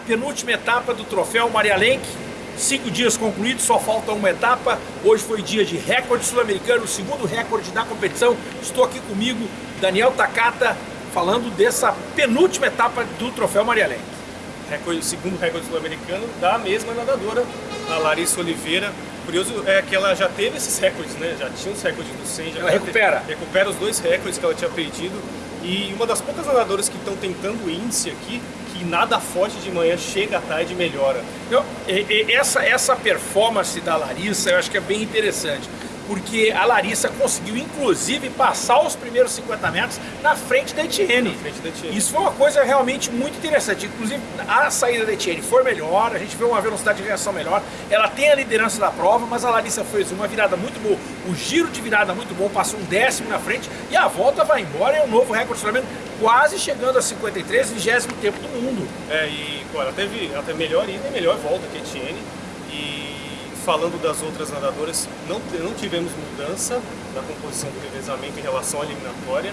penúltima etapa do troféu Maria Lenk. Cinco dias concluídos, só falta uma etapa. Hoje foi dia de recorde sul-americano, o segundo recorde da competição. Estou aqui comigo, Daniel Takata, falando dessa penúltima etapa do troféu Maria Lenk. Recorde, segundo recorde sul-americano da mesma nadadora, a Larissa Oliveira. Curioso é que ela já teve esses recordes, né? Já tinha os recordes do 100. Já ela recupera. Teve, recupera os dois recordes que ela tinha perdido. E uma das poucas nadadoras que estão tentando o índice aqui, que nada forte de manhã, chega à tarde e melhora. E, e, essa, essa performance da Larissa eu acho que é bem interessante porque a Larissa conseguiu inclusive passar os primeiros 50 metros na frente da Etienne. Frente da Etienne. Isso foi uma coisa realmente muito interessante. Inclusive a saída da Etienne foi melhor, a gente vê uma velocidade de reação melhor. Ela tem a liderança da prova, mas a Larissa fez uma virada muito boa, o giro de virada muito bom, passou um décimo na frente e a volta vai embora, é um novo recorde sul quase chegando a 53, vigésimo tempo do mundo. É, e ela teve, ela teve melhor ida e melhor volta que a Etienne falando das outras nadadoras, não, não tivemos mudança na composição do revezamento em relação à eliminatória.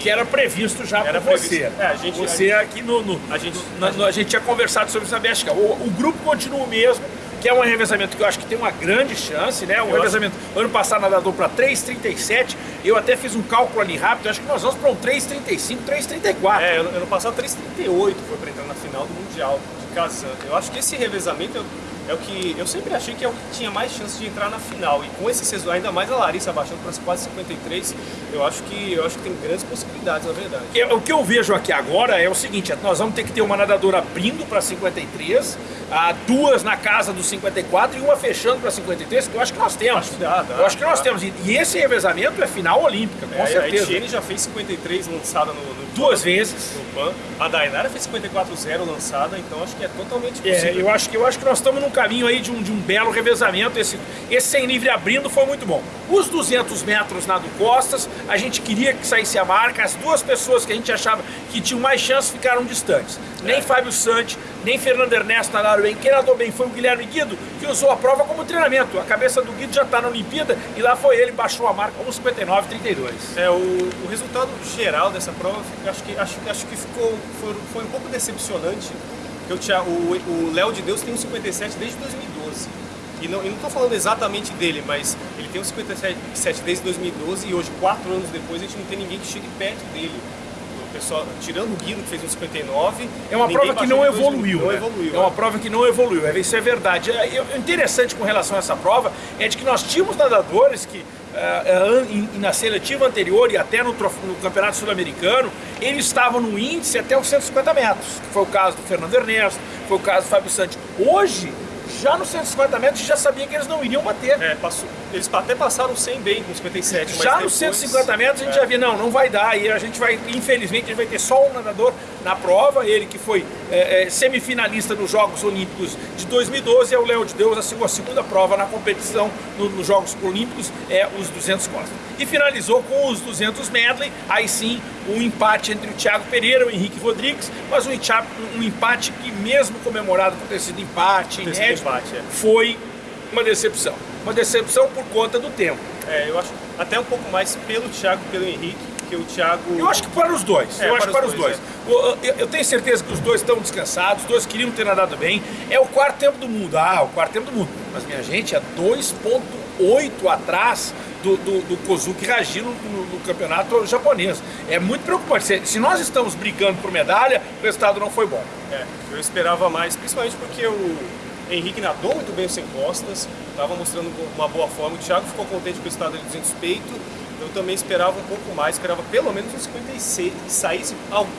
que era previsto já por você. É, a gente, você a aqui no, no, a gente, no, a, gente, a gente tinha conversado sobre isso na Bélgica. O, o, grupo continua o mesmo, que é um revezamento que eu acho que tem uma grande chance, né? Um eu revezamento, acho... ano passado nadador para 3,37, eu até fiz um cálculo ali rápido, acho que nós vamos para um 3,35, 3,34. É, ano passado 3,38 foi para entrar final do Mundial de Kazan. Eu acho que esse revezamento é o que eu sempre achei que é o que tinha mais chance de entrar na final. E com esse sexto, ainda mais a Larissa abaixando para quase 53, eu acho que eu acho que tem grandes possibilidades, na verdade. Eu, o que eu vejo aqui agora é o seguinte, nós vamos ter que ter uma nadadora abrindo para 53, a duas na casa dos 54 e uma fechando para 53, que eu acho que nós temos. Acho que dá, dá, eu acho que nós dá. temos. E esse revezamento é final olímpica, com é, certeza. A Etienne já fez 53 lançada no, no duas vezes no PAN. A Dainara fez 54-0 lançada, então acho que é totalmente é, possível. É, eu acho que eu acho que nós estamos num caminho aí de um, de um belo revezamento. Esse, esse sem livre abrindo foi muito bom. Os 200 metros na do Costas, a gente queria que saísse a marca. As duas pessoas que a gente achava que tinham mais chance ficaram distantes. Nem é. Fábio Santi, nem Fernando Ernesto nadaram bem. Quem nadou bem foi o Guilherme Guido, que usou a prova como treinamento. A cabeça do Guido já está na Olimpíada e lá foi ele, baixou a marca 1,59,32. É, o, o resultado geral dessa prova, acho que, acho, acho que ficou, foi, foi um pouco decepcionante. Porque o Léo de Deus tem um 57 desde 2012. E não estou falando exatamente dele, mas ele tem um 57 desde 2012 e hoje, quatro anos depois, a gente não tem ninguém que chegue perto dele pessoal, tirando o Guido, que fez um 59. É uma prova que não evoluiu, não né? evoluiu. É uma prova que não evoluiu, é, isso é verdade. É, o interessante com relação a essa prova é de que nós tínhamos nadadores que na seletiva anterior e até no, no Campeonato Sul-Americano, eles estavam no índice até os 150 metros, que foi o caso do Fernando Ernesto, foi o caso do Fábio Santos. Hoje, já nos 150 metros já sabia que eles não iriam bater. É, passou, eles até passaram 100 bem com 57. Já depois, nos 150 metros a gente é. já via, não, não vai dar. E a gente vai, infelizmente, a gente vai ter só um nadador na prova, ele que foi é, é, semifinalista nos Jogos Olímpicos de 2012, é o Léo de Deus, a sua segunda prova na competição no, nos Jogos Olímpicos é os 200 costas. E finalizou com os 200 medley, aí sim um empate entre o Thiago Pereira e o Henrique Rodrigues, mas um, um empate que mesmo comemorado por ter sido empate, inédito, empate é. foi uma decepção. Uma decepção por conta do tempo. É, eu acho até um pouco mais pelo Thiago pelo Henrique, que o Thiago... Eu acho que para os dois, é, eu acho que para os dois. dois. É. Eu, tenho certeza que os dois estão descansados, os dois queriam ter nadado bem. É o quarto tempo do mundo, ah, o quarto tempo do mundo. Mas minha gente, é 2.8 atrás do, do, do Kozuki Raji no, no, no, campeonato japonês. É muito preocupante. Se, se, nós estamos brigando por medalha, o resultado não foi bom. É, eu esperava mais, principalmente porque o Henrique nadou muito bem sem costas, estava mostrando uma boa forma. O Thiago ficou contente com o estado de 200 peito eu também esperava um pouco mais, esperava pelo menos um 56, que saísse,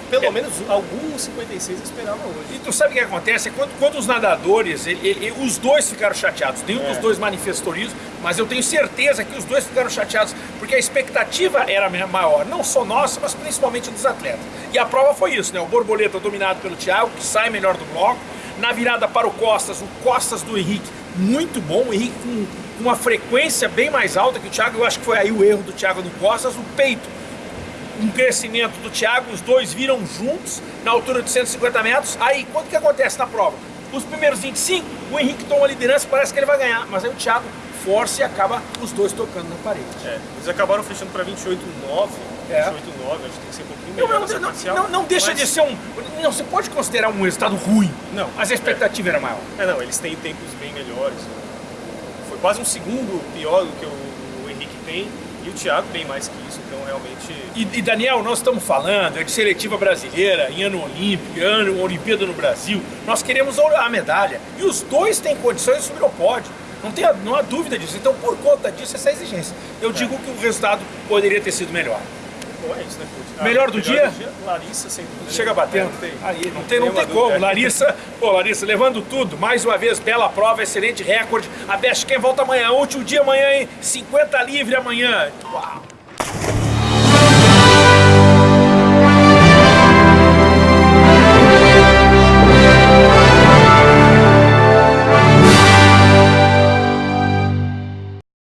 pelo é. menos algum 56 eu esperava hoje. E tu sabe o que acontece? Quando, quando os nadadores, ele, ele, os dois ficaram chateados, nenhum é. dos dois manifestou isso, mas eu tenho certeza que os dois ficaram chateados, porque a expectativa era maior, não só nossa, mas principalmente dos atletas. E a prova foi isso, né? O Borboleta dominado pelo Thiago, que sai melhor do bloco, na virada para o Costas, o Costas do Henrique, muito bom, o Henrique com uma frequência bem mais alta que o Thiago, eu acho que foi aí o erro do Thiago no Costas, o peito, um crescimento do Thiago, os dois viram juntos na altura de 150 metros, aí quanto que acontece na prova? Os primeiros 25, o Henrique toma a liderança, parece que ele vai ganhar, mas aí o Thiago força e acaba os dois tocando na parede. É, eles acabaram fechando para 28,9 É. 8,9, acho que tem que ser um pouquinho melhor não, não, parcial. não, não deixa mas- de ser um. Não, você pode considerar um resultado ruim. Não. Mas a expectativa era maior. É, não, eles têm tempos bem melhores. Foi quase um segundo pior do que o, o Henrique tem e o Thiago bem mais que isso, então realmente. E, e, Daniel, nós estamos falando de seletiva brasileira, em ano olímpico, ano Olimpíada no Brasil. Nós queremos a medalha. E os dois têm condições de subir ao pódio. Não, tem, não há dúvida disso. Então, por conta disso, essa exigência. Eu digo que o resultado poderia ter sido melhor. Bom, é isso, né, Coach? Melhor do dia? Larissa, sem dúvida. Chega batendo. Não tem, Aí, não tem, não tem como. Larissa, pô, Larissa, levando tudo. Mais uma vez, bela prova, excelente recorde. A Best Camp volta amanhã. Último dia amanhã, hein? 50 livre amanhã. Uau.